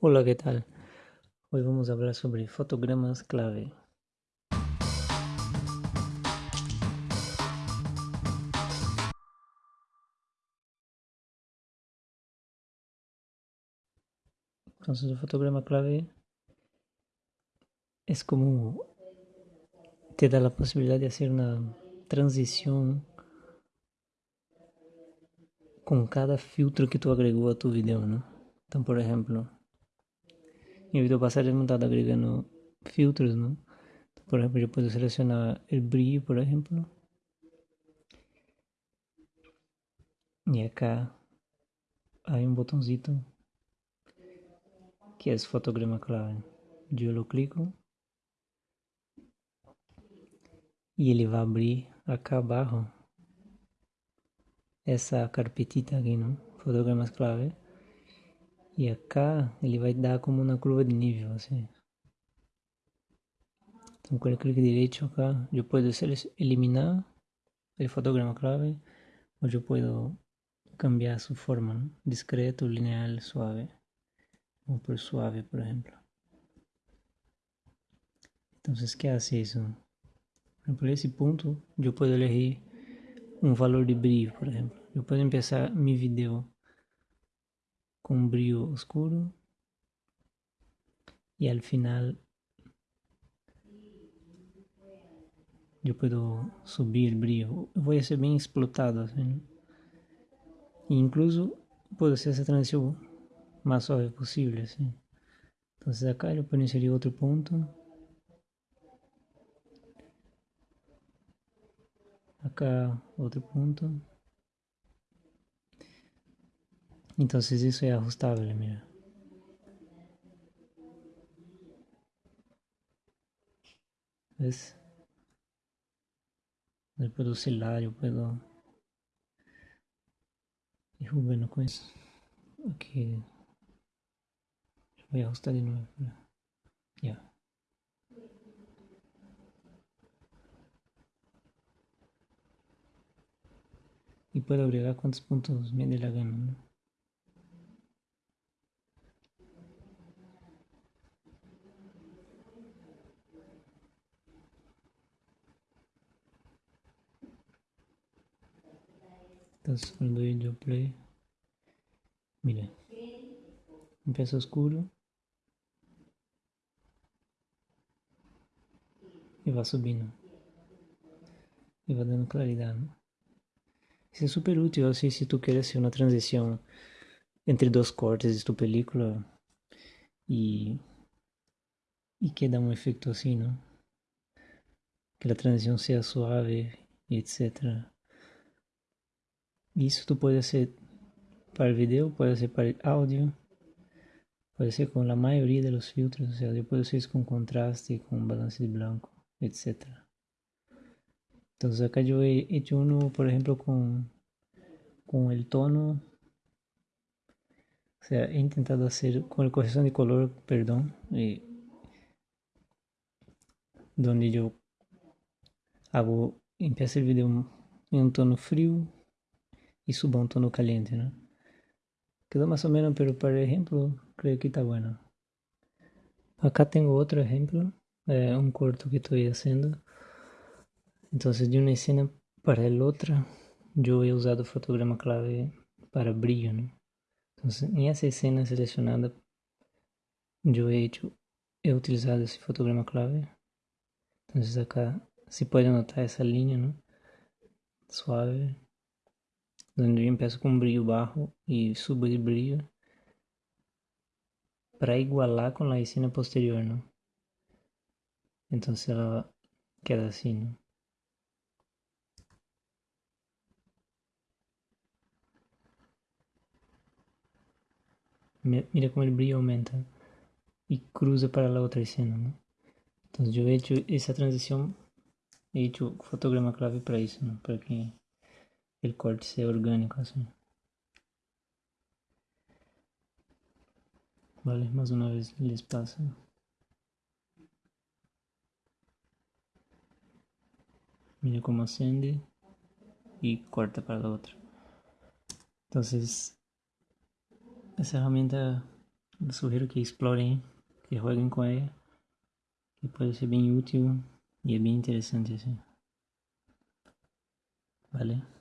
Hola, ¿qué tal? Hoy vamos a hablar sobre fotogramas clave. Entonces, el fotograma clave es como te da la posibilidad de hacer una transición con cada filtro que tú agregó a tu video, ¿no? Então, por ejemplo, en el video pasado hemos estado agregando filtros, ¿no? Por ejemplo, yo puedo seleccionar el brillo, por ejemplo. Y acá hay un botoncito que es fotograma clave. Yo lo clico e ele vai abrir acá abaixo essa carpetita aqui, não? Fotogramas clave. E acá ele vai dar como uma curva de nível, assim. Então, com o clique direito acá, eu posso eliminar o fotograma clave, ou eu posso cambiar sua forma, ¿no? discreto, lineal, suave. Vou por suave, por exemplo. Então, que hace isso? Por esse ponto, eu posso elegir um valor de brilho, por exemplo. Eu posso começar meu vídeo con brillo oscuro y al final yo puedo subir el brillo. Voy a ser bien explotado. E incluso puedo hacer esa transición más suave posible. Entonces acá yo puedo inserir otro punto. Acá otro punto. Entonces eso es ajustable, mira. ¿Ves? Yo puedo oscilar, yo puedo... Y jugando con eso. Aquí. Voy a ajustar de nuevo. Ya. Y puedo agregar cuantos puntos me dé la gana, ¿no? Entonces cuando yo play, mire, empieza oscuro y va subiendo y va dando claridad, ¿no? Isso é super útil, assim, se tu quer ser uma transição entre dois cortes de tu película e e quer dar um efeito assim, não? Que a transição seja suave, etc. Isso tu pode ser para vídeo, pode ser para áudio, pode ser com a maioria dos filtros, ou seja, pode ser com contraste, com balance de branco, etc. Entonces acá yo he hecho uno, por ejemplo, con, con el tono. O sea, he intentado hacer con la corrección de color, perdón, eh, donde yo hago, empiezo el video en un tono frío y subo a un tono caliente, ¿no? Quedó más o menos, pero para ejemplo, creo que está bueno. Acá tengo otro ejemplo, eh, un corto que estoy haciendo. Entonces de una escena para la otra yo he usado fotograma clave para brillo, ¿no? Entonces en esa escena seleccionada yo he hecho, he utilizado ese fotograma clave. Entonces acá se puede notar esa línea, ¿no? Suave. Con brillo bajo y subo de brillo para igualar con la escena posterior, ¿no? Entonces ela queda así, ¿no? mira como el brillo aumenta y cruza para la otra escena. Entonces yo he hecho esa transición, he hecho fotograma clave para eso, ¿no? Para que el corte sea orgánico así. Vale, más una vez les pasa. Mira cómo ascende y corta para la otra. Entonces essa ferramenta sugiero que explorem, que jueguem com ela, que pode ser bem útil e é bem interessante assim. Vale?